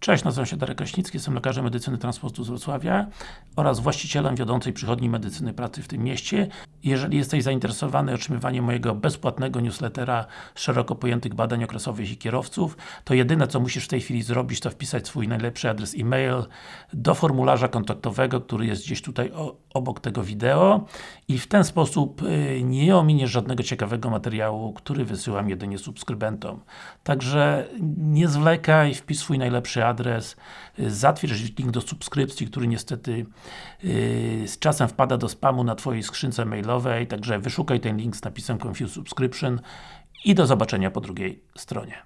Cześć, nazywam się Darek Kraśnicki, jestem lekarzem medycyny transportu z Wrocławia oraz właścicielem wiodącej przychodni medycyny pracy w tym mieście. Jeżeli jesteś zainteresowany otrzymywaniem mojego bezpłatnego newslettera szeroko pojętych badań okresowych i kierowców, to jedyne co musisz w tej chwili zrobić, to wpisać swój najlepszy adres e-mail do formularza kontaktowego, który jest gdzieś tutaj obok tego wideo i w ten sposób y, nie ominiesz żadnego ciekawego materiału, który wysyłam jedynie subskrybentom. Także nie zwlekaj, wpisz swój najlepszy adres, y, zatwierdź link do subskrypcji, który niestety yy, z czasem wpada do spamu na Twojej skrzynce mailowej, także wyszukaj ten link z napisem Confuse Subscription i do zobaczenia po drugiej stronie.